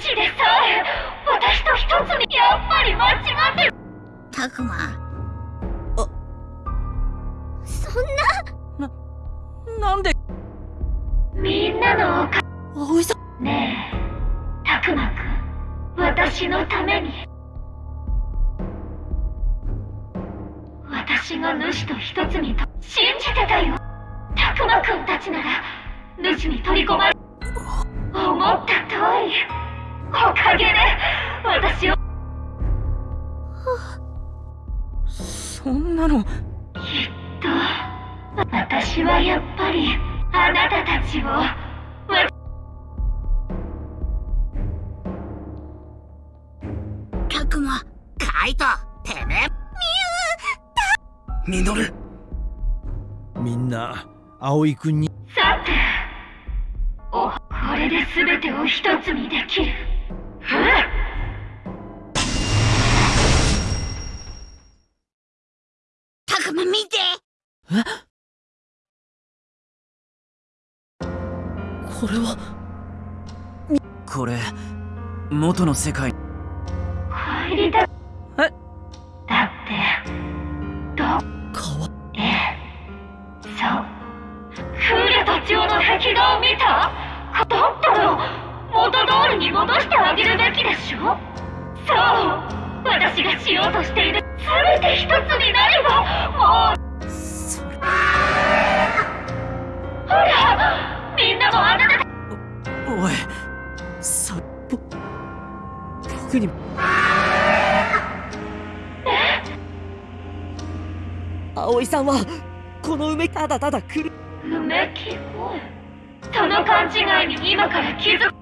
シでさえ私と一つにやっぱり間違ってる。たくま。そんな。ななんで？みんなのおか葵さんねえたくまくん。私のために。私が主と一つにと信じてたよ。たくまくんたちなら主に取り込まれ思った通り。おかげで私をそんなのきっと私はやっぱりあなたたちをわたくまカイトてめえミノルみんな葵くんにさておこれで全てを一つにできるたくま見て。これは？これ元の世界。帰りだえ？だって。ど川？え？えそう。クーレたちの壁画を見た？だったらに戻してあげるべきでしょ？そう私がしようとしている全て一つになればもうそれほらみんなもあなたおいさぼ僕に。葵さんはこの梅ただただ来る。うめき声その勘違いに今から気づく。こ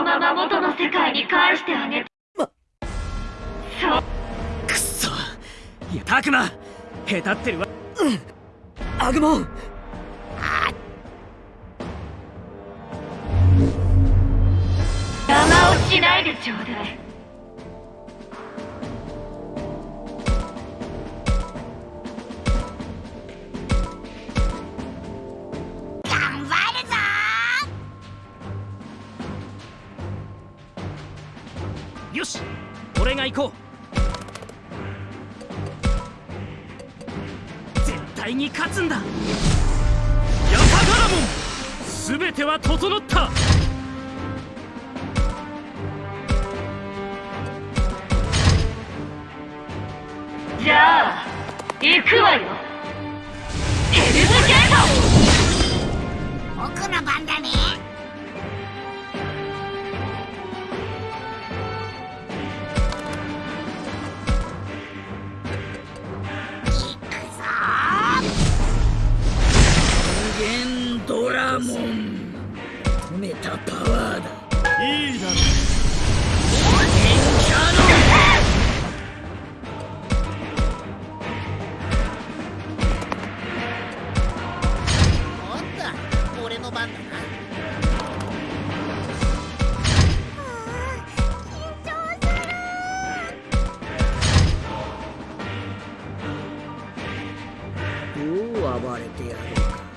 のまま元の世界に返してあげて。まそう。くっそ。いやたくまへたってるわ。うん。アグモン邪魔をしないでちょうだいよし俺が行こう。絶対に勝つんだ。ヤタガラモン全ては整った。じゃあ行くわよ。ヘルムゲート。僕の番だねドラモン止めたパワーだ。いいだろう暴れてやろうか